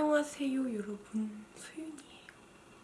안녕하세요 여러분. 소윤이에요.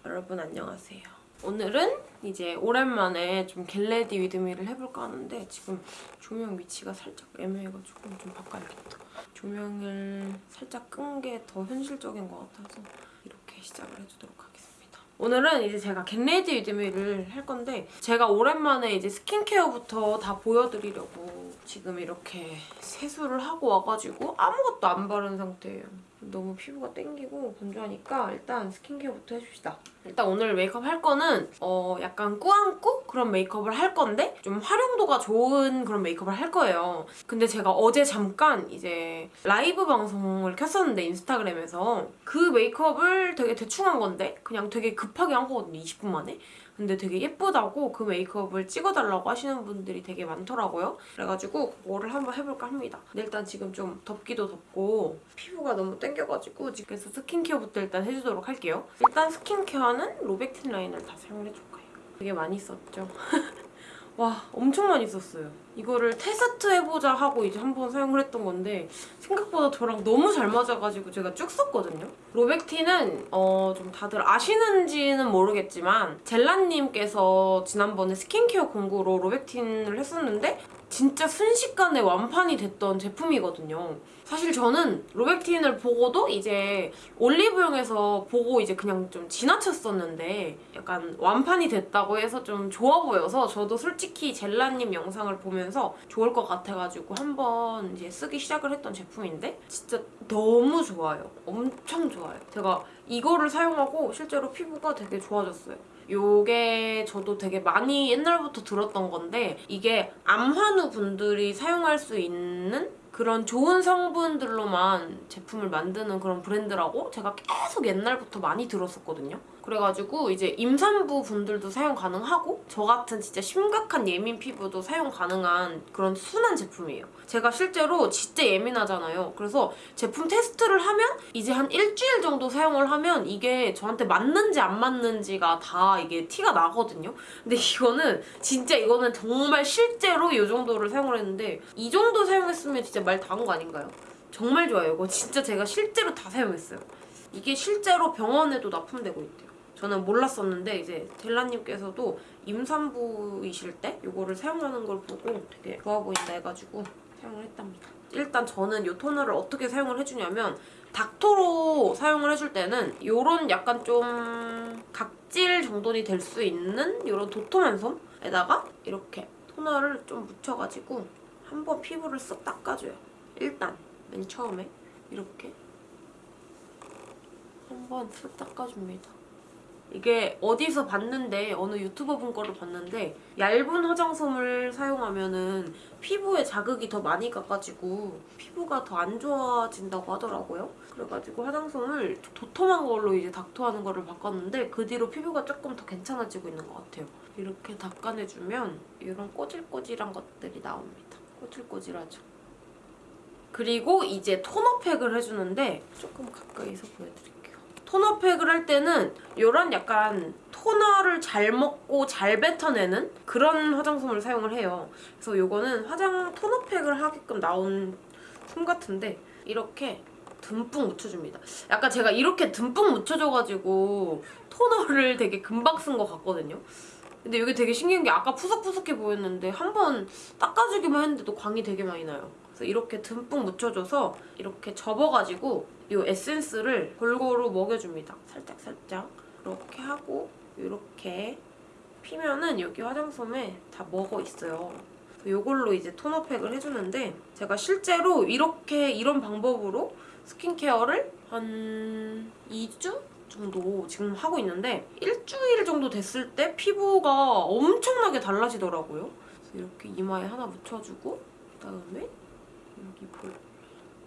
여러분 안녕하세요. 오늘은 이제 오랜만에 좀 get ready with me를 해볼까 하는데 지금 조명 위치가 살짝 애매해가지고 좀 바꿔야겠다. 조명을 살짝 끈 게 더 현실적인 것 같아서 이렇게 시작을 해주도록 하겠습니다. 오늘은 이제 제가 get ready with me를 할 건데 제가 오랜만에 이제 스킨케어부터 다 보여드리려고 지금 이렇게 세수를 하고 와가지고 아무것도 안 바른 상태예요. 너무 피부가 땡기고 건조하니까 일단 스킨케어부터 해줍시다. 일단 오늘 메이크업 할 거는 어 약간 꾸안꾸 그런 메이크업을 할 건데 좀 활용도가 좋은 그런 메이크업을 할 거예요. 근데 제가 어제 잠깐 이제 라이브 방송을 켰었는데 인스타그램에서 그 메이크업을 되게 대충 한 건데 그냥 되게 급하게 한 거거든요. 20분 만에. 근데 되게 예쁘다고 그 메이크업을 찍어달라고 하시는 분들이 되게 많더라고요. 그래가지고 그거를 한번 해볼까 합니다. 근데 일단 지금 좀 덥기도 덥고 피부가 너무 땡겨가지고 그래서 스킨케어부터 일단 해주도록 할게요. 일단 스킨케어는 Rovectin 라인을 다 사용을 해줄 거예요. 되게 많이 썼죠. 와 엄청 많이 썼어요. 이거를 테스트 해보자 하고 이제 한번 사용을 했던 건데 생각보다 저랑 너무 잘 맞아가지고 제가 쭉 썼거든요. 로백틴은 어, 좀 다들 아시는지는 모르겠지만 젤라님께서 지난번에 스킨케어 공구로 로백틴을 했었는데 진짜 순식간에 완판이 됐던 제품이거든요. 사실 저는 로백틴을 보고도 이제 올리브영에서 보고 이제 그냥 좀 지나쳤었는데 약간 완판이 됐다고 해서 좀 좋아 보여서 저도 솔직히 젤라님 영상을 보면서 좋을 것 같아가지고 한번 이제 쓰기 시작을 했던 제품인데 진짜 너무 좋아요. 엄청 좋아요. 제가 이거를 사용하고 실제로 피부가 되게 좋아졌어요. 요게 저도 되게 많이 옛날부터 들었던 건데 이게 암환우 분들이 사용할 수 있는 그런 좋은 성분들로만 제품을 만드는 그런 브랜드라고 제가 계속 옛날부터 많이 들었었거든요. 그래가지고 이제 임산부 분들도 사용 가능하고 저 같은 진짜 심각한 예민 피부도 사용 가능한 그런 순한 제품이에요. 제가 실제로 진짜 예민하잖아요. 그래서 제품 테스트를 하면 이제 한 일주일 정도 사용을 하면 이게 저한테 맞는지 안 맞는지가 다 이게 티가 나거든요. 근데 이거는 진짜 이거는 정말 실제로 이 정도를 사용을 했는데 이 정도 사용했으면 진짜 말 다 한 거 아닌가요? 정말 좋아요. 이거 진짜 제가 실제로 다 사용했어요. 이게 실제로 병원에도 납품되고 있대요. 저는 몰랐었는데 이제 델라님께서도 임산부이실 때 이거를 사용하는 걸 보고 되게 좋아 보인다 해가지고 사용을 했답니다. 일단 저는 이 토너를 어떻게 사용을 해주냐면 닥터로 사용을 해줄 때는 이런 약간 좀 각질 정돈이 될 수 있는 이런 도톰한 솜에다가 이렇게 토너를 좀 묻혀가지고 한번 피부를 쓱 닦아줘요. 일단 맨 처음에 이렇게 한번 쓱 닦아줍니다. 이게 어디서 봤는데 어느 유튜버 분 거를 봤는데 얇은 화장솜을 사용하면은 피부에 자극이 더 많이 가가지고 피부가 더 안 좋아진다고 하더라고요. 그래가지고 화장솜을 도톰한 걸로 이제 닥터하는 거를 바꿨는데 그 뒤로 피부가 조금 더 괜찮아지고 있는 것 같아요. 이렇게 닦아내주면 이런 꼬질꼬질한 것들이 나옵니다. 꼬질꼬질하죠. 그리고 이제 토너팩을 해주는데 조금 가까이서 보여드릴게요. 토너팩을 할 때는 이런 약간 토너를 잘 먹고 잘 뱉어내는 그런 화장솜을 사용을 해요. 그래서 이거는 화장 토너팩을 하게끔 나온 솜 같은데 이렇게 듬뿍 묻혀줍니다. 약간 제가 이렇게 듬뿍 묻혀줘가지고 토너를 되게 금방 쓴 것 같거든요. 근데 이게 되게 신기한 게 아까 푸석푸석해 보였는데 한 번 닦아주기만 했는데도 광이 되게 많이 나요. 그래서 이렇게 듬뿍 묻혀줘서 이렇게 접어가지고 이 에센스를 골고루 먹여줍니다. 살짝 살짝 이렇게 하고 이렇게 피면은 여기 화장솜에 다 먹어 있어요. 이걸로 이제 토너팩을 해주는데 제가 실제로 이렇게 이런 방법으로 스킨케어를 한 2주 정도 지금 하고 있는데 일주일 정도 됐을 때 피부가 엄청나게 달라지더라고요. 이렇게 이마에 하나 묻혀주고 그다음에 여기 볼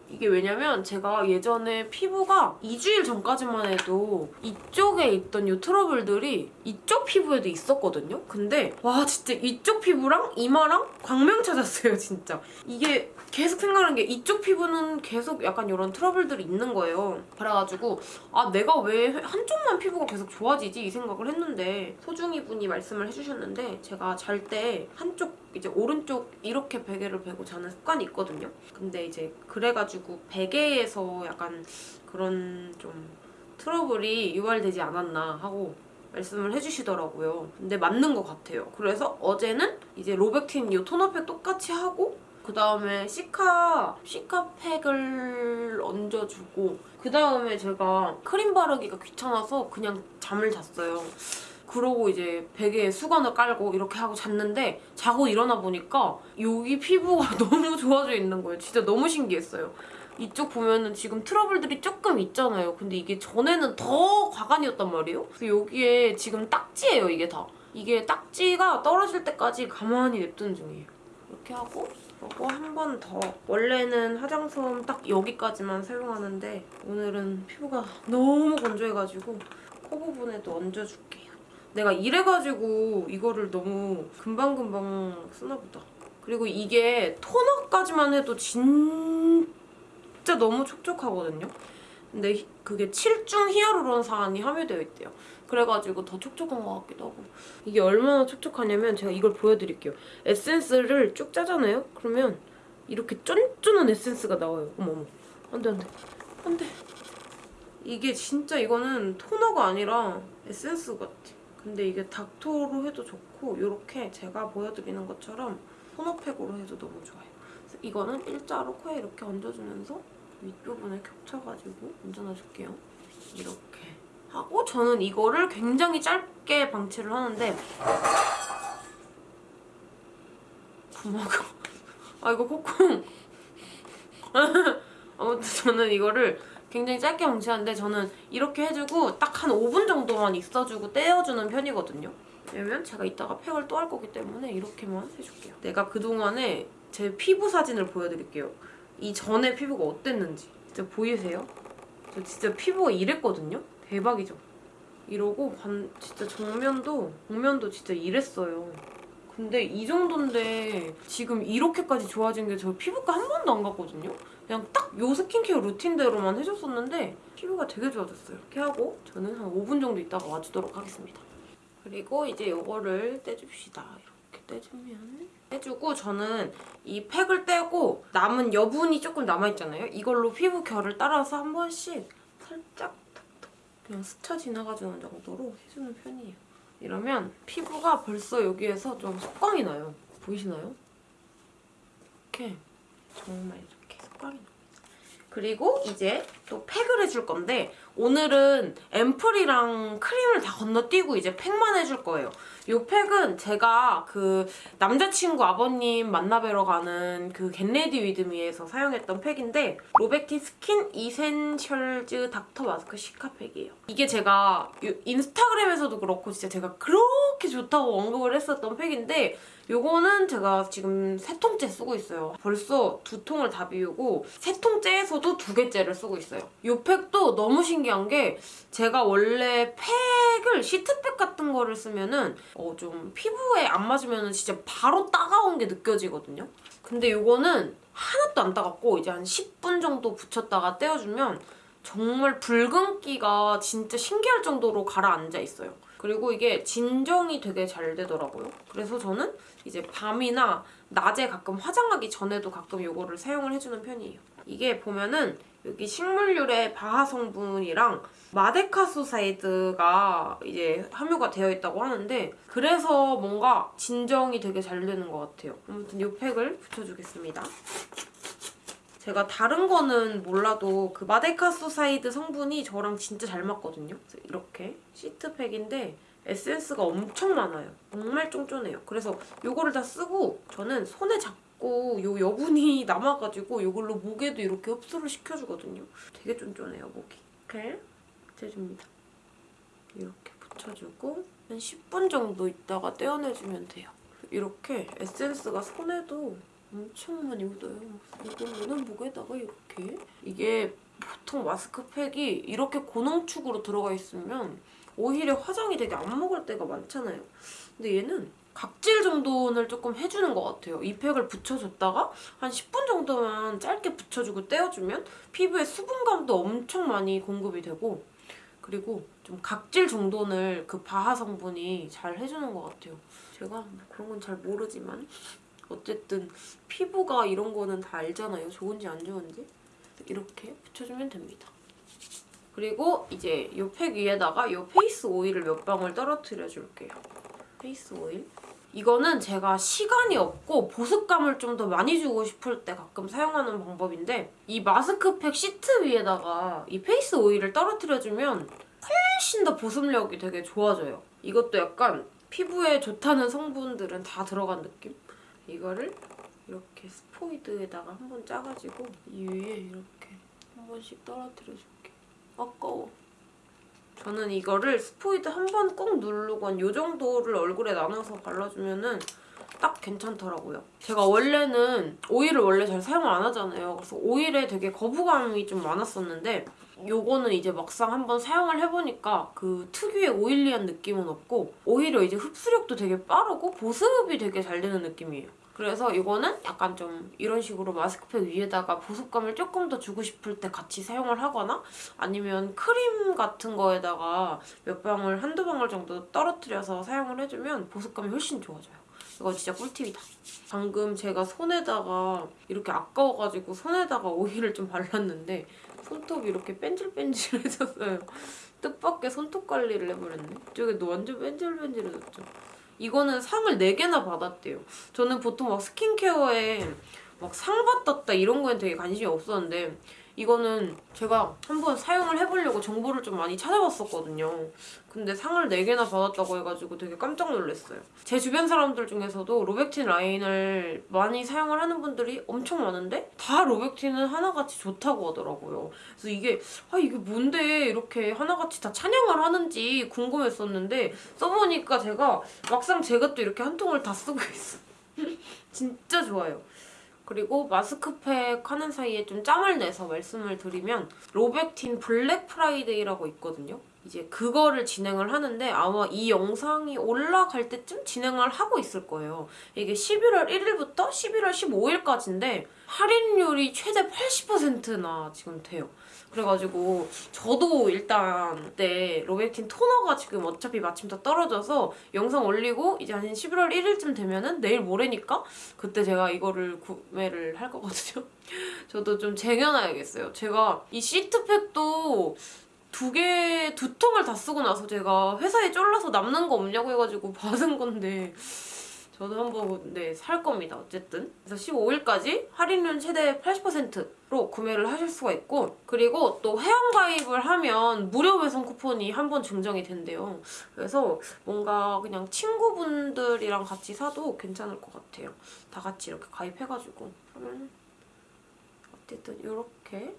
이게 왜냐면 제가 예전에 피부가 2주일 전까지만 해도 이쪽에 있던 이 트러블들이 이쪽 피부에도 있었거든요? 근데 와 진짜 이쪽 피부랑 이마랑 광명 찾았어요 진짜. 이게 계속 생각하는 게 이쪽 피부는 계속 약간 이런 트러블들이 있는 거예요. 그래가지고 아 내가 왜 한쪽만 피부가 계속 좋아지지 이 생각을 했는데 소중이 분이 말씀을 해주셨는데 제가 잘 때 한쪽 이제 오른쪽 이렇게 베개를 베고 자는 습관이 있거든요. 근데 이제 그래가지고 베개에서 약간 그런 좀 트러블이 유발되지 않았나 하고 말씀을 해주시더라고요. 근데 맞는 것 같아요. 그래서 어제는 이제 로백틴 이 토너팩 똑같이 하고 그 다음에 시카 시카팩을 얹어주고 그 다음에 제가 크림 바르기가 귀찮아서 그냥 잠을 잤어요. 그러고 이제 베개에 수건을 깔고 이렇게 하고 잤는데 자고 일어나 보니까 여기 피부가 너무 좋아져 있는 거예요. 진짜 너무 신기했어요. 이쪽 보면은 지금 트러블들이 조금 있잖아요. 근데 이게 전에는 더 과간이었단 말이에요. 그래서 여기에 지금 딱지예요, 이게 다. 이게 딱지가 떨어질 때까지 가만히 냅두는 중이에요. 이렇게 하고 그리고 한 번 더. 원래는 화장솜 딱 여기까지만 사용하는데 오늘은 피부가 너무 건조해가지고 코 부분에도 얹어줄게요. 내가 이래가지고 이거를 너무 금방금방 쓰나 보다. 그리고 이게 토너까지만 해도 진 진짜 너무 촉촉하거든요. 근데 히- 그게 7중 히아루론산이 함유되어 있대요. 그래가지고 더 촉촉한 것 같기도 하고 이게 얼마나 촉촉하냐면 제가 이걸 보여드릴게요. 에센스를 쭉 짜잖아요? 그러면 이렇게 쫀쫀한 에센스가 나와요. 어머머 안돼 안돼 안돼 이게 진짜 이거는 토너가 아니라 에센스 같아. 근데 이게 닥토로 해도 좋고 이렇게 제가 보여드리는 것처럼 토너팩으로 해도 너무 좋아요. 이거는 일자로 코에 이렇게 얹어주면서 윗부분에 겹쳐가지고 얹어놔줄게요. 이렇게 하고 저는 이거를 굉장히 짧게 방치를 하는데 구마가 아 이거 콧콩 아무튼 저는 이거를 굉장히 짧게 방치하는데 저는 이렇게 해주고 딱 한 5분 정도만 있어주고 떼어주는 편이거든요. 왜냐면 제가 이따가 팩을 또 할 거기 때문에 이렇게만 해줄게요. 내가 그동안에 제 피부 사진을 보여드릴게요. 이 전에 피부가 어땠는지 진짜 보이세요? 저 진짜 피부가 이랬거든요? 대박이죠? 이러고 반 진짜 정면도 정면도 진짜 이랬어요. 근데 이 정도인데 지금 이렇게까지 좋아진 게 저 피부과 한 번도 안 갔거든요? 그냥 딱 요 스킨케어 루틴대로만 해줬었는데 피부가 되게 좋아졌어요. 이렇게 하고 저는 한 5분 정도 있다가 와주도록 하겠습니다. 그리고 이제 이거를 떼줍시다. 이렇게 떼주면 떼주고 저는 이 팩을 떼고 남은 여분이 조금 남아있잖아요. 이걸로 피부 결을 따라서 한 번씩 살짝 탁탁 그냥 스쳐 지나가주는 정도로 해주는 편이에요. 이러면 피부가 벌써 여기에서 좀 속광이 나요. 보이시나요? 이렇게 정말 이렇게 속광이 납니다. 그리고 이제 또 팩을 해줄 건데 오늘은 앰플이랑 크림을 다 건너뛰고 이제 팩만 해줄 거예요. 이 팩은 제가 그 남자친구 아버님 만나뵈러 가는 그 get ready with me에서 사용했던 팩인데 Rovectin Skin Essentials Dr. Mask Cica팩이에요. 이게 제가 유- 인스타그램에서도 그렇고 진짜 제가 그렇게 좋다고 언급을 했었던 팩인데 요거는 제가 지금 세 통째 쓰고 있어요. 벌써 두 통을 다 비우고 세 통째에서도 두 개째를 쓰고 있어요. 이 팩도 너무 신기한 게 제가 원래 팩을 시트팩 같은 거를 쓰면은 어, 좀 피부에 안 맞으면 진짜 바로 따가운 게 느껴지거든요. 근데 이거는 하나도 안 따갑고 이제 한 10분 정도 붙였다가 떼어주면 정말 붉은기가 진짜 신기할 정도로 가라앉아 있어요. 그리고 이게 진정이 되게 잘 되더라고요. 그래서 저는 이제 밤이나 낮에 가끔 화장하기 전에도 가끔 이거를 사용을 해주는 편이에요. 이게 보면은 여기 식물유래 BHA 성분이랑 madecassoside가 이제 함유가 되어 있다고 하는데 그래서 뭔가 진정이 되게 잘 되는 것 같아요. 아무튼 이 팩을 붙여주겠습니다. 제가 다른 거는 몰라도 그 madecassoside 성분이 저랑 진짜 잘 맞거든요. 이렇게 시트팩인데 에센스가 엄청 많아요. 정말 쫀쫀해요. 그래서 이거를 다 쓰고 저는 손에 잡고 요 여분이 남아가지고 이걸로 목에도 이렇게 흡수를 시켜주거든요. 되게 쫀쫀해요, 목이. 이렇게 붙여줍니다. 이렇게 붙여주고 한 10분 정도 있다가 떼어내주면 돼요. 이렇게 에센스가 손에도 엄청 많이 묻어요. 이거는 목에다가 이렇게 이게 보통 마스크팩이 이렇게 고농축으로 들어가 있으면 오히려 화장이 되게 안 먹을 때가 많잖아요. 근데 얘는 각질 정도는 조금 해주는 것 같아요. 이 팩을 붙여줬다가 한 10분 정도만 짧게 붙여주고 떼어주면 피부에 수분감도 엄청 많이 공급이 되고 그리고 좀 각질 정돈을 그 바하 성분이 잘 해주는 것 같아요. 제가 뭐 그런 건 잘 모르지만 어쨌든 피부가 이런 거는 다 알잖아요. 좋은지 안 좋은지. 이렇게 붙여주면 됩니다. 그리고 이제 이 팩 위에다가 이 face oil을 몇 방울 떨어뜨려 줄게요. face oil. 이거는 제가 시간이 없고 보습감을 좀 더 많이 주고 싶을 때 가끔 사용하는 방법인데 이 마스크팩 시트 위에다가 이 face oil을 떨어뜨려주면 훨씬 더 보습력이 되게 좋아져요. 이것도 약간 피부에 좋다는 성분들은 다 들어간 느낌? 이거를 이렇게 스포이드에다가 한번 짜가지고 이 위에 이렇게 한 번씩 떨어뜨려줄게. 아까워. 저는 이거를 스포이드 한 번 꾹 누르고 한요 정도를 얼굴에 나눠서 발라주면은 딱 괜찮더라고요. 제가 원래는 오일을 원래 잘 사용을 안 하잖아요. 그래서 오일에 되게 거부감이 좀 많았었는데 요거는 이제 막상 한번 사용을 해보니까 그 특유의 오일리한 느낌은 없고 오히려 이제 흡수력도 되게 빠르고 보습이 되게 잘 되는 느낌이에요. 그래서 이거는 약간 좀 이런 식으로 마스크팩 위에다가 보습감을 조금 더 주고 싶을 때 같이 사용을 하거나 아니면 크림 같은 거에다가 몇 방울, 한두 방울 정도 떨어뜨려서 사용을 해주면 보습감이 훨씬 좋아져요. 이거 진짜 꿀팁이다. 방금 제가 손에다가 이렇게 아까워가지고 손에다가 오일을 좀 발랐는데 손톱이 이렇게 뺀질뺀질해졌어요. 뜻밖의 손톱 관리를 해버렸네. 이쪽에도 완전 뺀질뺀질해졌죠. 이거는 상을 4개나 받았대요. 저는 보통 막 스킨케어에 막 상 받았다 이런 거엔 되게 관심이 없었는데 이거는 제가 한번 사용을 해보려고 정보를 좀 많이 찾아봤었거든요. 근데 상을 4개나 받았다고 해가지고 되게 깜짝 놀랐어요. 제 주변 사람들 중에서도 로백틴 라인을 많이 사용을 하는 분들이 엄청 많은데 다 로백틴은 하나같이 좋다고 하더라고요. 그래서 이게 아 이게 뭔데 이렇게 하나같이 다 찬양을 하는지 궁금했었는데 써보니까 제가 막상 제가 또 이렇게 한 통을 다 쓰고 있어요. 진짜 좋아요. 그리고 마스크팩 하는 사이에 좀 짬을 내서 말씀을 드리면 Rovectin Black Friday라고 있거든요. 이제 그거를 진행을 하는데 아마 이 영상이 올라갈 때쯤 진행을 하고 있을 거예요. 이게 11월 1일부터 11월 15일까지인데 할인율이 최대 80%나 지금 돼요. 그래가지고 저도 일단 그때 Rovectin 토너가 지금 어차피 마침 다 떨어져서 영상 올리고 이제 한 11월 1일쯤 되면은 내일 모레니까 그때 제가 이거를 구매를 할 거거든요. 저도 좀 쟁여놔야겠어요. 제가 이 시트팩도 두 개, 두 통을 다 쓰고 나서 제가 회사에 쫄라서 남는 거 없냐고 해가지고 받은 건데 저도 한번 네, 살 겁니다. 어쨌든. 그래서 15일까지 할인율 최대 80%로 구매를 하실 수가 있고 그리고 또 회원가입을 하면 무료 배송 쿠폰이 한 번 증정이 된대요. 그래서 뭔가 그냥 친구분들이랑 같이 사도 괜찮을 것 같아요. 다 같이 이렇게 가입해가지고 하면 어쨌든 이렇게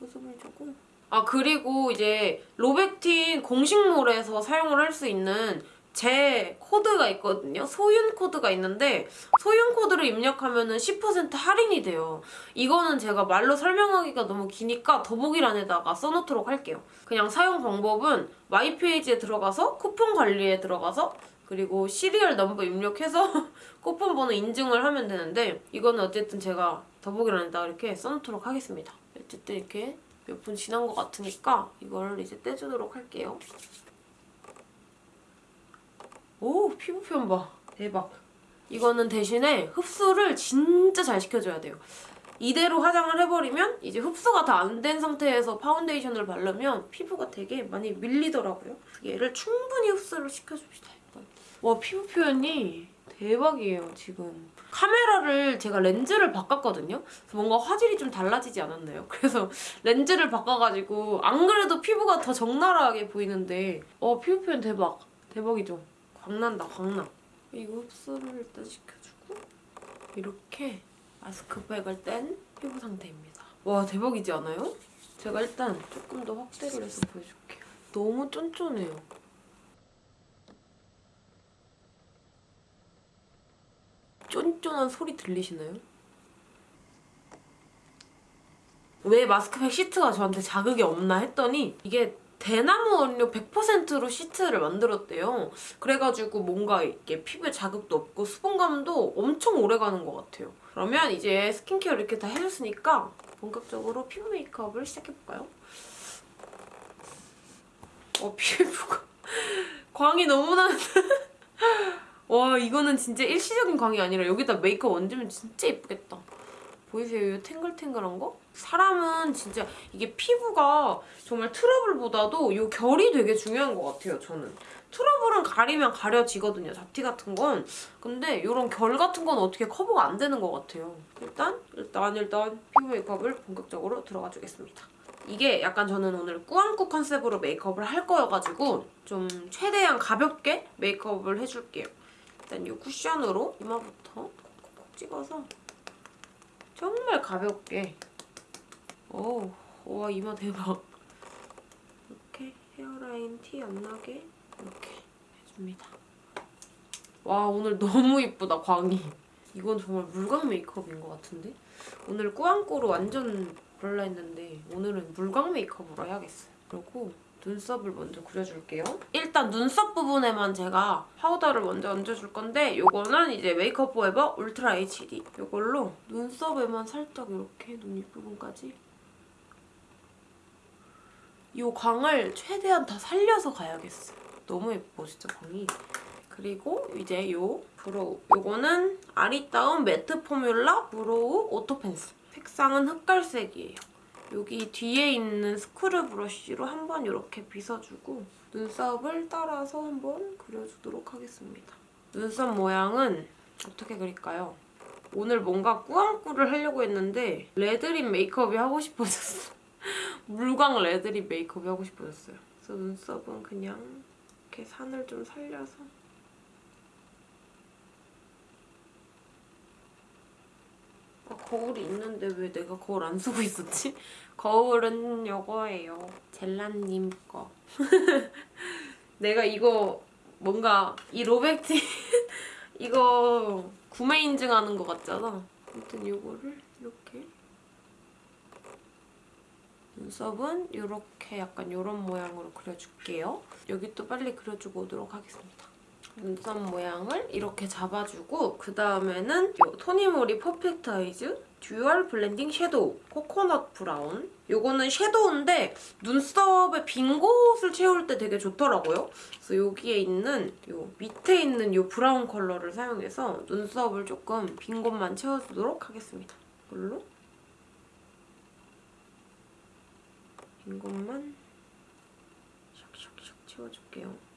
보습을 주고 아 그리고 이제 Rovectin 공식몰에서 사용을 할 수 있는 제 코드가 있거든요. 소윤 코드가 있는데 소윤 코드를 입력하면 은10% 할인이 돼요. 이거는 제가 말로 설명하기가 너무 기니까 더보기란에다가 써놓도록 할게요. 그냥 사용 방법은 my page에 들어가서 쿠폰 관리에 들어가서 그리고 serial number 입력해서 쿠폰 번호 인증을 하면 되는데 이거는 어쨌든 제가 더보기란에다가 이렇게 써놓도록 하겠습니다. 어쨌든 이렇게 몇 분 지난 것 같으니까 이걸 이제 떼주도록 할게요. 오 피부 표현 봐. 대박. 이거는 대신에 흡수를 진짜 잘 시켜줘야 돼요. 이대로 화장을 해버리면 이제 흡수가 다 안 된 상태에서 파운데이션을 바르면 피부가 되게 많이 밀리더라고요. 얘를 충분히 흡수를 시켜줍시다 일단. 와 피부 표현이 대박이에요 지금. 카메라를 제가 렌즈를 바꿨거든요. 뭔가 화질이 좀 달라지지 않았나요? 그래서 렌즈를 바꿔가지고 안 그래도 피부가 더 적나라하게 보이는데. 어 피부 표현 대박. 대박이죠 광난다 광나 이거 흡수를 일단 시켜주고 이렇게 마스크팩을 뗀 피부 상태입니다 와 대박이지 않아요? 제가 일단 조금 더 확대를 해서 보여줄게요 너무 쫀쫀해요 쫀쫀한 소리 들리시나요? 왜 마스크팩 시트가 저한테 자극이 없나 했더니 이게 대나무 원료 100%로 시트를 만들었대요. 그래가지고 뭔가 이게 피부에 자극도 없고 수분감도 엄청 오래가는 것 같아요. 그러면 이제 스킨케어 이렇게 다 해줬으니까 본격적으로 피부 메이크업을 시작해볼까요? 어 피부가 광이 너무 나는데 와 이거는 진짜 일시적인 광이 아니라 여기다 메이크업 얹으면 진짜 예쁘겠다 보이세요? 이 탱글탱글한 거? 사람은 진짜 이게 피부가 정말 트러블보다도 이 결이 되게 중요한 것 같아요 저는 트러블은 가리면 가려지거든요 잡티 같은 건 근데 이런 결 같은 건 어떻게 커버가 안 되는 것 같아요 일단 일단 일단 피부 메이크업을 본격적으로 들어가 주겠습니다 이게 약간 저는 오늘 꾸안꾸 컨셉으로 메이크업을 할 거여가지고 좀 최대한 가볍게 메이크업을 해줄게요. 일단 이 쿠션으로 이마부터 콕콕콕 찍어서 정말 가볍게 오, 와 이마 대박. 이렇게 헤어라인 티 안 나게 이렇게 해줍니다. 와 오늘 너무 이쁘다 광이. 이건 정말 물광 메이크업인 것 같은데? 오늘 꾸안꾸로 완전 그럴라 했는데 오늘은 물광 메이크업으로 해야겠어요. 그리고 눈썹을 먼저 그려줄게요. 일단 눈썹 부분에만 제가 파우더를 먼저 얹어줄 건데 이거는 이제 메이크업 포에버 울트라 HD 이걸로 눈썹에만 살짝 이렇게 눈 윗부분까지 이 광을 최대한 다 살려서 가야겠어. 너무 예뻐 진짜 광이. 그리고 이제 요 brow. 요거는 아리따움 매트 포뮬라 브로우 오토 펜슬. 색상은 흑갈색이에요. 여기 뒤에 있는 스크류 브러쉬로 한번 이렇게 빗어주고 눈썹을 따라서 한번 그려주도록 하겠습니다. 눈썹 모양은 어떻게 그릴까요? 오늘 뭔가 꾸안꾸를 하려고 했는데 red lip 메이크업이 하고 싶어졌어. 물광 red lip 메이크업이 하고 싶어졌어요. 그래서 눈썹은 그냥 이렇게 산을 좀 살려서 아, 거울이 있는데 왜 내가 거울 안 쓰고 있었지? 거울은 요거예요. 젤라님 거. 내가 이거 뭔가 이 로백티 이거 구매 인증하는 것 같잖아. 아무튼 요거를 이렇게 눈썹은 이렇게 약간 이런 모양으로 그려줄게요. 여기 또 빨리 그려주고 오도록 하겠습니다. 눈썹 모양을 이렇게 잡아주고 그 다음에는 토니모리 퍼펙트 아이즈 듀얼 블렌딩 섀도우 코코넛 브라운 이거는 섀도우인데 눈썹에 빈 곳을 채울 때 되게 좋더라고요. 그래서 여기에 있는 요 밑에 있는 이 브라운 컬러를 사용해서 눈썹을 조금 빈 곳만 채워주도록 하겠습니다. 이걸로 빈 곳만 샥샥샥 채워줄게요.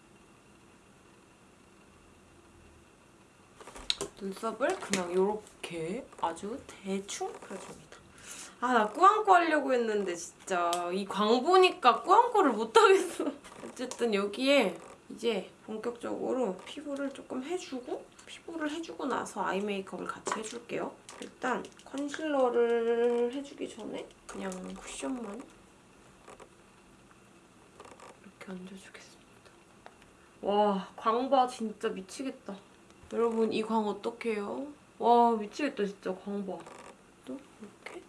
눈썹을 그냥 이렇게 아주 대충 그려줍니다. 아, 나 꾸안꾸 하려고 했는데 진짜 이 광 보니까 꾸안꾸를 못하겠어. 어쨌든 여기에 이제 본격적으로 피부를 조금 해주고 피부를 해주고 나서 아이 메이크업을 같이 해줄게요. 일단 컨실러를 해주기 전에 그냥 쿠션만 이렇게 얹어주겠습니다. 와, 광봐 진짜 미치겠다. 여러분 이 광 어떡해요? 와 미치겠다 진짜 광 봐. 또 이렇게.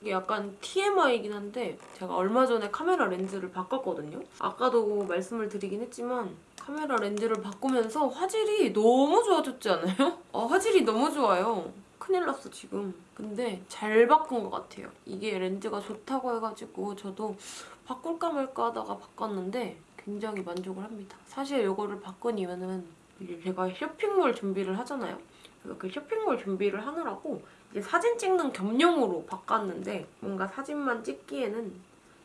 이게 약간 TMI이긴 한데 제가 얼마 전에 카메라 렌즈를 바꿨거든요. 아까도 말씀을 드리긴 했지만 카메라 렌즈를 바꾸면서 화질이 너무 좋아졌지 않아요? 아, 화질이 너무 좋아요. 큰일 났어 지금. 근데 잘 바꾼 것 같아요. 이게 렌즈가 좋다고 해가지고 저도 바꿀까 말까 하다가 바꿨는데 굉장히 만족을 합니다. 사실 이거를 바꾼 이유는 이제 제가 쇼핑몰 준비를 하잖아요. 그래서 그 쇼핑몰 준비를 하느라고 이제 사진 찍는 겸용으로 바꿨는데 뭔가 사진만 찍기에는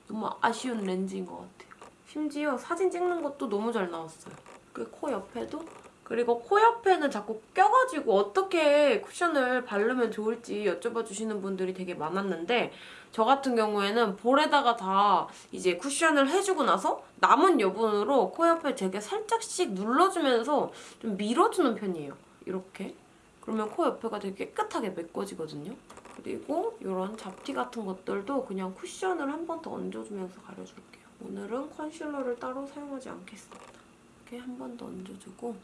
너무 아쉬운 렌즈인 것 같아요. 심지어 사진 찍는 것도 너무 잘 나왔어요. 그 코 옆에도 그리고 코 옆에는 자꾸 껴가지고 어떻게 쿠션을 바르면 좋을지 여쭤봐 주시는 분들이 되게 많았는데 저 같은 경우에는 볼에다가 다 이제 쿠션을 해주고 나서 남은 여분으로 코 옆에 되게 살짝씩 눌러주면서 좀 밀어주는 편이에요. 이렇게. 그러면 코 옆에가 되게 깨끗하게 메꿔지거든요. 그리고 이런 잡티 같은 것들도 그냥 쿠션을 한 번 더 얹어주면서 가려줄게요. 오늘은 컨실러를 따로 사용하지 않겠습니다. 이렇게 한 번 더 얹어주고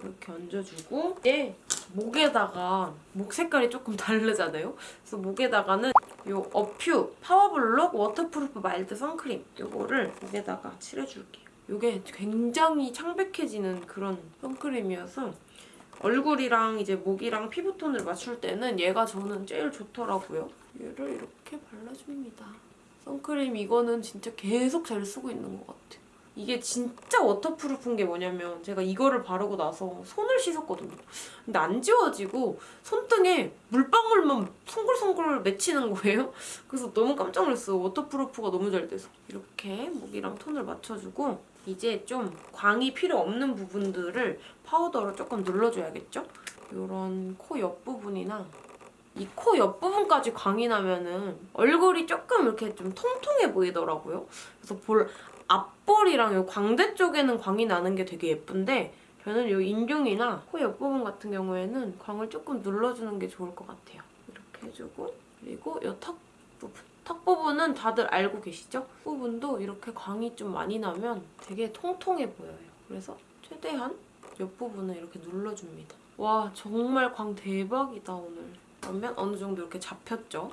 이렇게 얹어주고 이제 목에다가 목 색깔이 조금 다르잖아요? 그래서 목에다가는 이 어퓨 파워블록 워터프루프 마일드 선크림 이거를 목에다가 칠해줄게요. 이게 굉장히 창백해지는 그런 선크림이어서 얼굴이랑 이제 목이랑 피부톤을 맞출 때는 얘가 저는 제일 좋더라고요. 얘를 이렇게 발라줍니다. 선크림 이거는 진짜 계속 잘 쓰고 있는 것 같아요. 이게 진짜 waterproof인 게 뭐냐면 제가 이거를 바르고 나서 손을 씻었거든요. 근데 안 지워지고 손등에 물방울만 송글송글 맺히는 거예요. 그래서 너무 깜짝 놀랐어요. waterproof가 너무 잘 돼서. 이렇게 목이랑 톤을 맞춰주고 이제 좀 광이 필요 없는 부분들을 파우더로 조금 눌러줘야겠죠? 이런 코 옆부분이나 이코 옆부분까지 광이 나면은 얼굴이 조금 이렇게 좀 통통해 보이더라고요. 그래서 볼 앞볼이랑 요 광대 쪽에는 광이 나는 게 되게 예쁜데 저는 요 인중이나 코 옆부분 같은 경우에는 광을 조금 눌러주는 게 좋을 것 같아요. 이렇게 해주고 그리고 요 턱 부분 턱 부분은 다들 알고 계시죠? 부분도 이렇게 광이 좀 많이 나면 되게 통통해 보여요. 그래서 최대한 옆부분을 이렇게 눌러줍니다. 와 정말 광 대박이다 오늘. 그러면 어느 정도 이렇게 잡혔죠?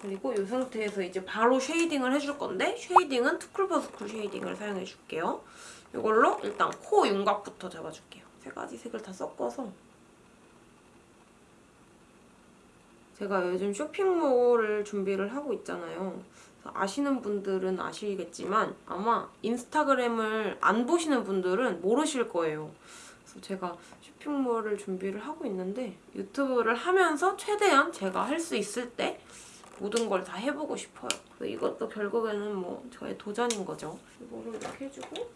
그리고 이 상태에서 이제 바로 shading을 해줄 건데 shading은 투쿨포스쿨 shading을 사용해줄게요. 이걸로 일단 코 윤곽부터 잡아줄게요. 세 가지 색을 다 섞어서 제가 요즘 쇼핑몰을 준비를 하고 있잖아요. 아시는 분들은 아시겠지만 아마 인스타그램을 안 보시는 분들은 모르실 거예요. 그래서 제가 쇼핑몰을 준비를 하고 있는데 유튜브를 하면서 최대한 제가 할 수 있을 때 모든 걸 다 해보고 싶어요. 이것도 결국에는 뭐 저의 도전인 거죠. 이거를 이렇게 해주고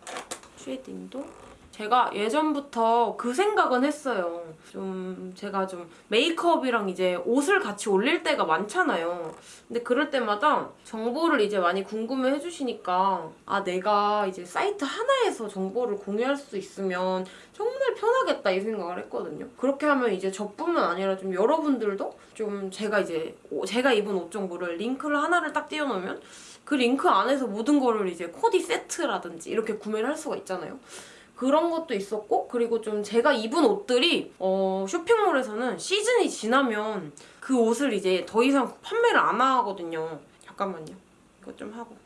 쉐이딩도 제가 예전부터 그 생각은 했어요. 좀 제가 좀 메이크업이랑 이제 옷을 같이 올릴 때가 많잖아요. 근데 그럴 때마다 정보를 이제 많이 궁금해 해주시니까 아 내가 이제 사이트 하나에서 정보를 공유할 수 있으면 정말 편하겠다 이 생각을 했거든요. 그렇게 하면 이제 저뿐만 아니라 좀 여러분들도 좀 제가 이제 오- 제가 입은 옷 정보를 링크를 하나를 딱 띄워놓으면 그 링크 안에서 모든 거를 이제 코디 세트라든지 이렇게 구매를 할 수가 있잖아요. 그런 것도 있었고 그리고 좀 제가 입은 옷들이 어, 쇼핑몰에서는 시즌이 지나면 그 옷을 이제 더 이상 판매를 안 하거든요. 잠깐만요. 이거 좀 하고.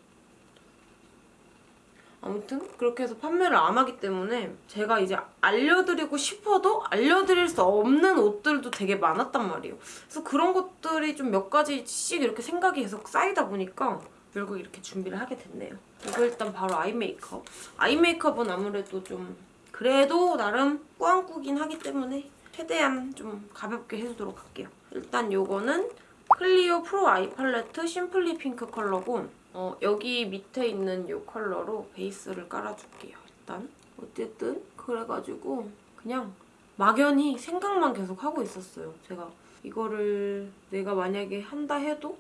아무튼 그렇게 해서 판매를 안 하기 때문에 제가 이제 알려드리고 싶어도 알려드릴 수 없는 옷들도 되게 많았단 말이에요. 그래서 그런 것들이 좀 몇 가지씩 이렇게 생각이 계속 쌓이다 보니까 결국 이렇게 준비를 하게 됐네요. 이거 일단 바로 아이 메이크업. 아이 메이크업은 아무래도 좀 그래도 나름 꾸안꾸긴 하기 때문에 최대한 좀 가볍게 해주도록 할게요. 일단 요거는 클리오 프로 아이 팔레트 심플리 핑크 컬러고 어, 여기 밑에 있는 이 컬러로 베이스를 깔아줄게요. 일단 어쨌든 그래가지고 그냥 막연히 생각만 계속 하고 있었어요. 제가 이거를 내가 만약에 한다 해도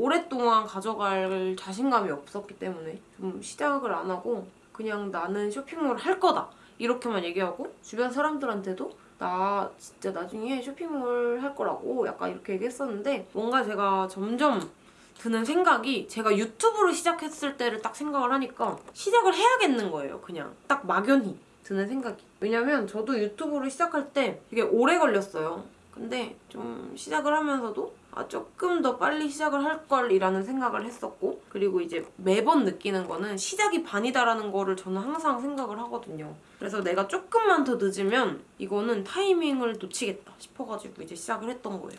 오랫동안 가져갈 자신감이 없었기 때문에 좀 시작을 안 하고 그냥 나는 쇼핑몰을 할 거다 이렇게만 얘기하고 주변 사람들한테도 나 진짜 나중에 쇼핑몰 할 거라고 약간 이렇게 얘기했었는데 뭔가 제가 점점 드는 생각이 제가 유튜브를 시작했을 때를 딱 생각을 하니까 시작을 해야겠는 거예요 그냥. 딱 막연히 드는 생각이. 왜냐면 저도 유튜브를 시작할 때 되게 오래 걸렸어요 근데 좀 시작을 하면서도 아 조금 더 빨리 시작을 할 걸이라는 생각을 했었고 그리고 이제 매번 느끼는 거는 시작이 반이다라는 거를 저는 항상 생각을 하거든요. 그래서 내가 조금만 더 늦으면 이거는 타이밍을 놓치겠다 싶어가지고 이제 시작을 했던 거예요.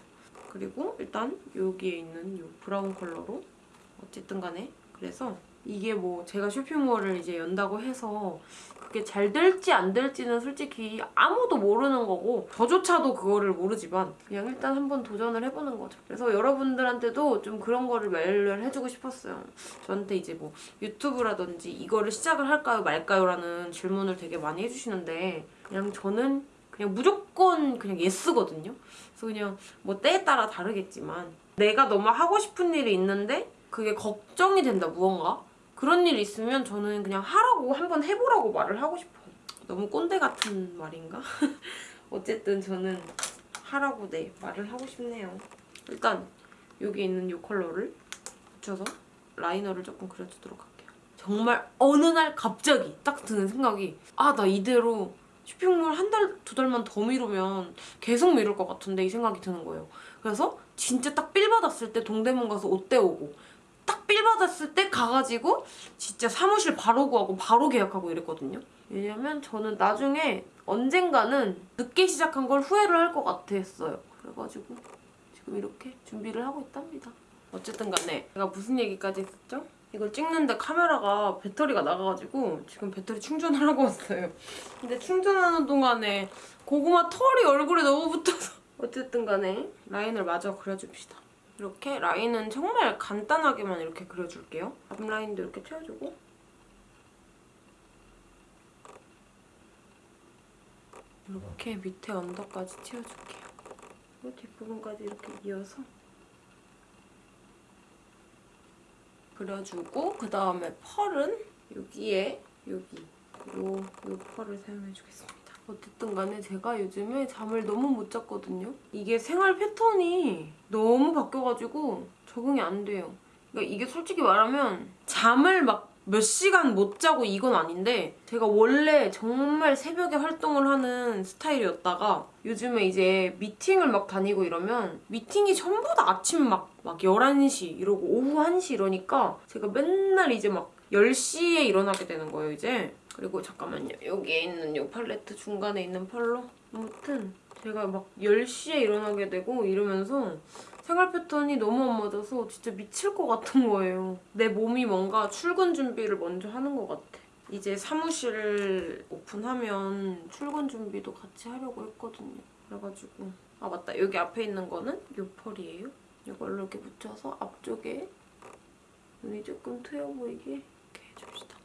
그리고 일단 여기에 있는 이 브라운 컬러로 어쨌든 간에 그래서 이게 뭐 제가 쇼핑몰을 이제 연다고 해서 그게 잘 될지 안 될지는 솔직히 아무도 모르는 거고 저조차도 그거를 모르지만 그냥 일단 한번 도전을 해보는 거죠. 그래서 여러분들한테도 좀 그런 거를 말을 해주고 싶었어요. 저한테 이제 뭐 유튜브라든지 이거를 시작을 할까요 말까요 라는 질문을 되게 많이 해주시는데 그냥 저는 그냥 무조건 그냥 예스거든요. 그래서 그냥 뭐 때에 따라 다르겠지만 내가 너무 하고 싶은 일이 있는데 그게 걱정이 된다 무언가 그런 일 있으면 저는 그냥 하라고 한번 해보라고 말을 하고 싶어요. 너무 꼰대 같은 말인가? 어쨌든 저는 하라고 네 말을 하고 싶네요. 일단 여기 있는 이 컬러를 붙여서 라이너를 조금 그려주도록 할게요. 정말 어느 날 갑자기 딱 드는 생각이 아 나 이대로 쇼핑몰 한 달, 두 달만 더 미루면 계속 미룰 것 같은데 이 생각이 드는 거예요. 그래서 진짜 딱 feel 받았을 때 동대문 가서 옷 떼오고 딱 feel 받았을 때 가가지고 진짜 사무실 바로 구하고 바로 계약하고 이랬거든요. 왜냐면 저는 나중에 언젠가는 늦게 시작한 걸 후회를 할 것 같았어요. 그래가지고 지금 이렇게 준비를 하고 있답니다. 어쨌든 간에 제가 무슨 얘기까지 했었죠? 이걸 찍는데 카메라가 배터리가 나가가지고 지금 배터리 충전을 하고 왔어요. 근데 충전하는 동안에 고구마 털이 얼굴에 너무 붙어서 어쨌든 간에 라인을 마저 그려줍시다. 이렇게 라인은 정말 간단하게만 이렇게 그려줄게요. 앞라인도 이렇게 채워주고 이렇게 밑에 언더까지 채워줄게요. 그리고 뒷부분까지 이렇게 이어서 그려주고 그 다음에 펄은 여기에 여기 요, 요 펄을 사용해주겠습니다. 어쨌든 간에 제가 요즘에 잠을 너무 못 잤거든요. 이게 생활 패턴이 너무 바뀌어가지고 적응이 안 돼요. 그러니까 이게 솔직히 말하면 잠을 막 몇 시간 못 자고 이건 아닌데 제가 원래 정말 새벽에 활동을 하는 스타일이었다가 요즘에 이제 미팅을 막 다니고 이러면 미팅이 전부 다 아침 막, 막 11시 이러고 오후 1시 이러니까 제가 맨날 이제 막 10시에 일어나게 되는 거예요 이제 그리고 잠깐만요 여기에 있는 이 팔레트 중간에 있는 펄로 아무튼 제가 막 10시에 일어나게 되고 이러면서 생활 패턴이 너무 안 맞아서 진짜 미칠 것 같은 거예요. 내 몸이 뭔가 출근 준비를 먼저 하는 것 같아. 이제 사무실 오픈하면 출근 준비도 같이 하려고 했거든요. 그래가지고 아 맞다 여기 앞에 있는 거는 요 펄이에요. 이걸로 이렇게 묻혀서 앞쪽에 눈이 조금 트여 보이게 이렇게 해줍시다.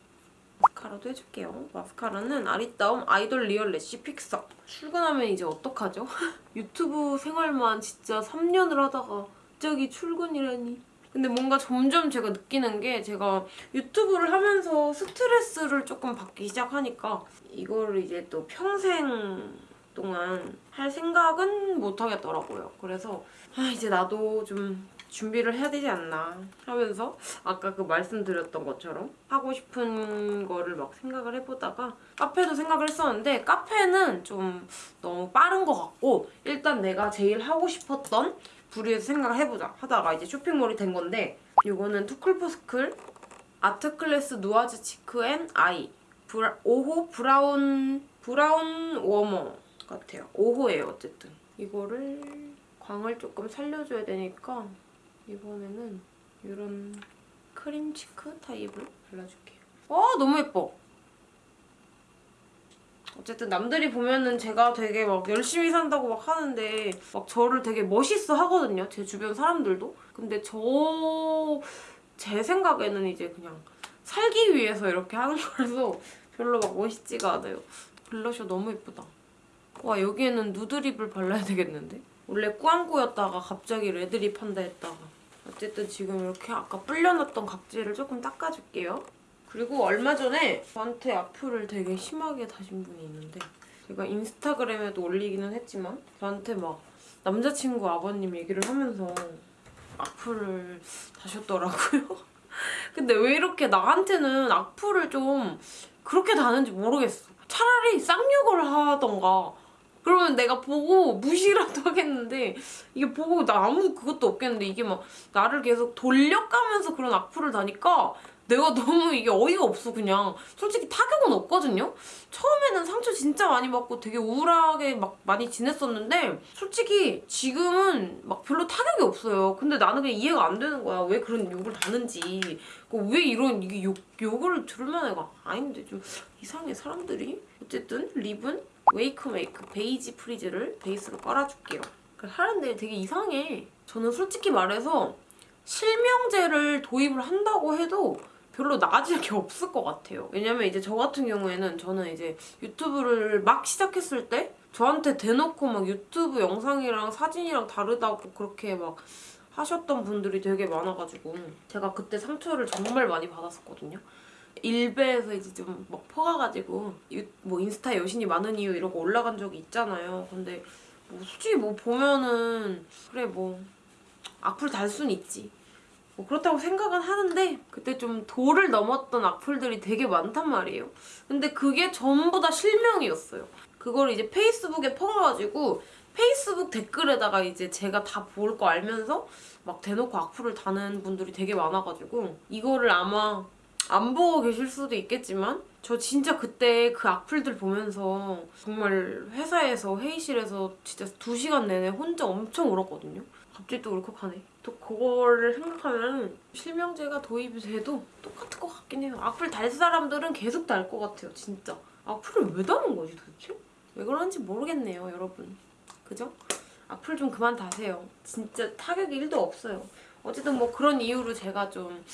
마스카라도 해줄게요. 마스카라는 아리따움 아이돌 리얼 래쉬 픽서. 출근하면 이제 어떡하죠? 유튜브 생활만 진짜 3년을 하다가 갑자기 출근이라니. 근데 뭔가 점점 제가 느끼는 게 제가 유튜브를 하면서 스트레스를 조금 받기 시작하니까 이거를 이제 또 평생 동안 할 생각은 못 하겠더라고요. 그래서 아 이제 나도 좀 준비를 해야 되지 않나 하면서 아까 그 말씀드렸던 것처럼 하고 싶은 거를 막 생각을 해보다가 카페도 생각을 했었는데 카페는 좀 너무 빠른 것 같고 일단 내가 제일 하고 싶었던 부류에서 생각을 해보자 하다가 이제 쇼핑몰이 된 건데 이거는 투쿨포스쿨 아트클래스 누아즈 치크 앤 아이. 브라, 5호 브라운 브라운 워머 같아요. 5호예요 어쨌든. 이거를 광을 조금 살려줘야 되니까 이번에는 이런 크림 치크 타입을 발라줄게요. 와 너무 예뻐. 어쨌든 남들이 보면은 제가 되게 막 열심히 산다고 막 하는데 막 저를 되게 멋있어 하거든요. 제 주변 사람들도. 근데 저 제 생각에는 이제 그냥 살기 위해서 이렇게 하는 거라서 별로 막 멋있지가 않아요. 블러셔 너무 예쁘다. 와 여기에는 누드립을 발라야 되겠는데? 원래 꾸안꾸였다가 갑자기 레드립 한다 했다가 어쨌든 지금 이렇게 아까 불려놨던 각질을 조금 닦아줄게요. 그리고 얼마 전에 저한테 악플을 되게 심하게 다신 분이 있는데 제가 인스타그램에도 올리기는 했지만 저한테 막 남자친구 아버님 얘기를 하면서 악플을 다셨더라고요. 근데 왜 이렇게 나한테는 악플을 좀 그렇게 다는지 모르겠어. 차라리 쌍욕을 하던가 그러면 내가 보고 무시라도 하겠는데 이게 보고 나 아무 그것도 없겠는데 이게 막 나를 계속 돌려가면서 그런 악플을 다니까 내가 너무 이게 어이가 없어 그냥. 솔직히 타격은 없거든요? 처음에는 상처 진짜 많이 받고 되게 우울하게 막 많이 지냈었는데 솔직히 지금은 막 별로 타격이 없어요. 근데 나는 그냥 이해가 안 되는 거야. 왜 그런 욕을 다는지. 그왜 이런 이게 욕, 욕을 들을 만해가 아닌데 좀 이상해 사람들이. 어쨌든 립은 웨이크 메이크 베이지 프리즈를 베이스로 깔아줄게요 하는데 되게 이상해 저는 솔직히 말해서 실명제를 도입을 한다고 해도 별로 나아질 게 없을 것 같아요. 왜냐면 이제 저 같은 경우에는 저는 이제 유튜브를 막 시작했을 때 저한테 대놓고 막 유튜브 영상이랑 사진이랑 다르다고 그렇게 막 하셨던 분들이 되게 많아가지고 제가 그때 상처를 정말 많이 받았었거든요. 일베에서 이제 좀 막 퍼가가지고 유, 뭐 인스타 여신이 많은 이유 이러고 올라간 적이 있잖아요. 근데 뭐 솔직히 뭐 보면은 그래 뭐 악플 달 순 있지. 뭐 그렇다고 생각은 하는데 그때 좀 도를 넘었던 악플들이 되게 많단 말이에요. 근데 그게 전부 다 실명이었어요. 그걸 이제 페이스북에 퍼가지고 페이스북 댓글에다가 이제 제가 다 볼 거 알면서 막 대놓고 악플을 다는 분들이 되게 많아가지고 이거를 아마 안 보고 계실 수도 있겠지만 저 진짜 그때 그 악플들 보면서 정말 회사에서 회의실에서 진짜 2시간 내내 혼자 엄청 울었거든요. 갑자기 또 울컥하네. 또 그거를 생각하면 실명제가 도입이 돼도 똑같을 것 같긴 해요. 악플 달 사람들은 계속 달 것 같아요, 진짜. 악플을 왜 다는 거지 도대체? 왜 그런지 모르겠네요, 여러분. 그죠? 악플 좀 그만 다세요. 진짜 타격이 1도 없어요. 어쨌든 뭐 그런 이유로 제가 좀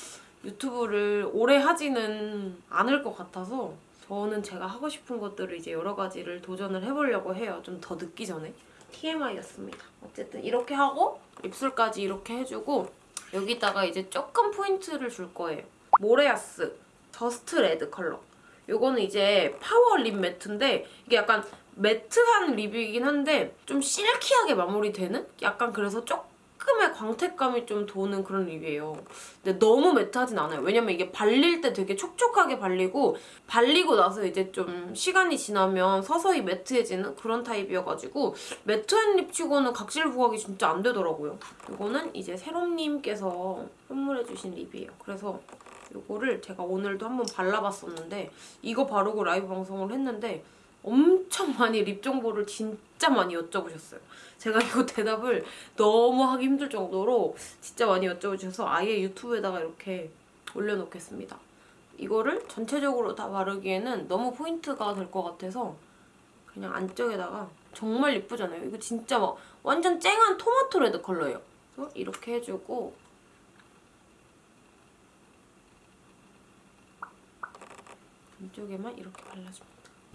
유튜브를 오래 하지는 않을 것 같아서 저는 제가 하고 싶은 것들을 이제 여러 가지를 도전을 해보려고 해요. 좀 더 늦기 전에. TMI였습니다. 어쨌든 이렇게 하고 입술까지 이렇게 해주고 여기다가 이제 조금 포인트를 줄 거예요. 모레아스 just red 컬러. 요거는 이제 파워 립 매트인데 이게 약간 매트한 립이긴 한데 좀 실키하게 마무리되는? 약간 그래서 조금 의 광택감이 좀 도는 그런 립이에요. 근데 너무 매트하진 않아요. 왜냐면 이게 발릴 때 되게 촉촉하게 발리고 발리고 나서 이제 좀 시간이 지나면 서서히 매트해지는 그런 타입이어가지고 매트한 립 치고는 각질 부각이 진짜 안 되더라고요. 이거는 이제 세롬님께서 선물해주신 립이에요. 그래서 이거를 제가 오늘도 한번 발라봤었는데 이거 바르고 라이브 방송을 했는데 엄청 많이 립 정보를 진짜 많이 여쭤보셨어요. 제가 이거 대답을 너무 하기 힘들 정도로 진짜 많이 여쭤보셔서 아예 유튜브에다가 이렇게 올려놓겠습니다. 이거를 전체적으로 다 바르기에는 너무 포인트가 될 것 같아서 그냥 안쪽에다가 정말 예쁘잖아요. 이거 진짜 막 완전 쨍한 토마토 레드 컬러예요. 그래서 이렇게 해주고 안쪽에만 이렇게 발라줍니다.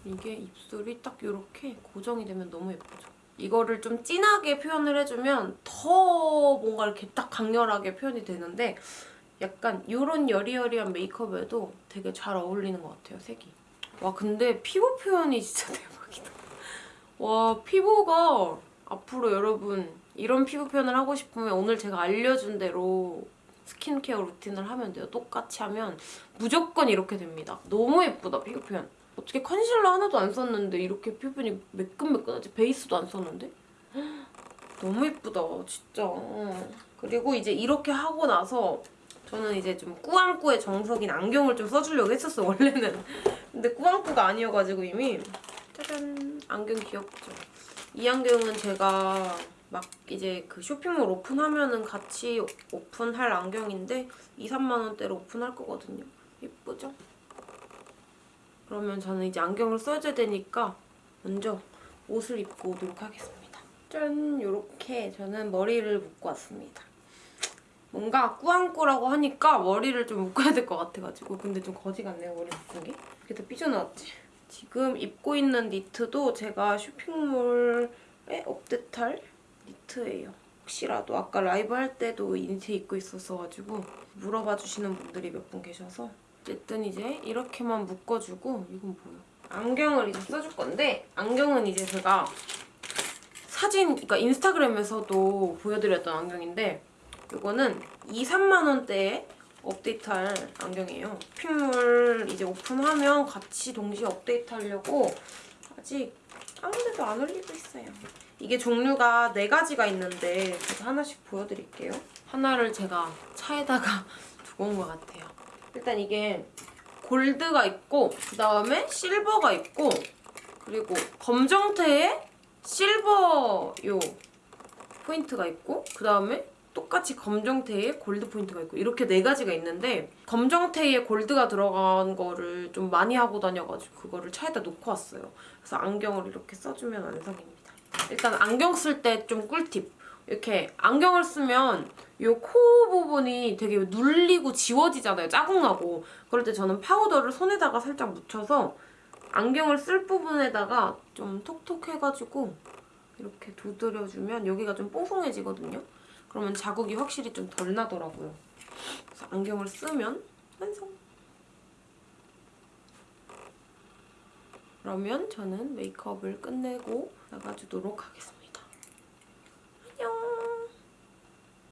이게 입술이 딱 이렇게 고정이 되면 너무 예쁘죠. 이거를 좀 진하게 표현을 해주면 더 뭔가 이렇게 딱 강렬하게 표현이 되는데 약간 이런 여리여리한 메이크업에도 되게 잘 어울리는 것 같아요, 색이. 와 근데 피부 표현이 진짜 대박이다. 와 피부가 앞으로 여러분 이런 피부 표현을 하고 싶으면 오늘 제가 알려준 대로 스킨케어 루틴을 하면 돼요. 똑같이 하면 무조건 이렇게 됩니다. 너무 예쁘다, 피부 표현. 어떻게 컨실러 하나도 안 썼는데 이렇게 피부니 매끈매끈하지? 베이스도 안 썼는데? 너무 예쁘다, 진짜. 그리고 이제 이렇게 하고 나서 저는 이제 좀 꾸안꾸의 정석인 안경을 좀 써주려고 했었어, 원래는. 근데 꾸안꾸가 아니어가지고 이미 짜잔! 안경 귀엽죠? 이 안경은 제가 막 이제 그 쇼핑몰 오픈하면은 같이 오픈할 안경인데 2, 3만 원대로 오픈할 거거든요. 예쁘죠? 그러면 저는 이제 안경을 써줘야 되니까 먼저 옷을 입고 오도록 하겠습니다. 짠! 이렇게 저는 머리를 묶고 왔습니다. 뭔가 꾸안꾸라고 하니까 머리를 좀 묶어야 될 것 같아가지고 근데 좀 거지 같네요, 머리 묶은 게. 이렇게 다 삐져나왔지? 지금 입고 있는 니트도 제가 쇼핑몰에 업데이트할 니트예요. 혹시라도 아까 라이브 할 때도 이 니트 입고 있었어가지고 물어봐 주시는 분들이 몇 분 계셔서 어쨌든 이제 이렇게만 묶어주고 이건 뭐야? 안경을 이제 써줄 건데 안경은 이제 제가 사진, 그러니까 인스타그램에서도 보여드렸던 안경인데 이거는 2, 3만 원대에 업데이트할 안경이에요. 쇼핑몰 이제 오픈하면 같이 동시에 업데이트하려고 아직 아무 데도 안 올리고 있어요. 이게 종류가 네 가지가 있는데 제가 하나씩 보여드릴게요. 하나를 제가 차에다가 두고 온 것 같아요. 일단 이게 골드가 있고 그 다음에 실버가 있고 그리고 검정테에 실버 요 포인트가 있고 그 다음에 똑같이 검정테에 골드 포인트가 있고 이렇게 네 가지가 있는데 검정테에 골드가 들어간 거를 좀 많이 하고 다녀가지고 그거를 차에다 놓고 왔어요. 그래서 안경을 이렇게 써주면 완성입니다. 일단 안경 쓸 때 좀 꿀팁. 이렇게 안경을 쓰면 이 코 부분이 되게 눌리고 지워지잖아요. 자국나고. 그럴 때 저는 파우더를 손에다가 살짝 묻혀서 안경을 쓸 부분에다가 좀 톡톡 해가지고 이렇게 두드려주면 여기가 좀 뽀송해지거든요. 그러면 자국이 확실히 좀 덜 나더라고요. 그래서 안경을 쓰면 완성! 그러면 저는 메이크업을 끝내고 나가주도록 하겠습니다. 안녕.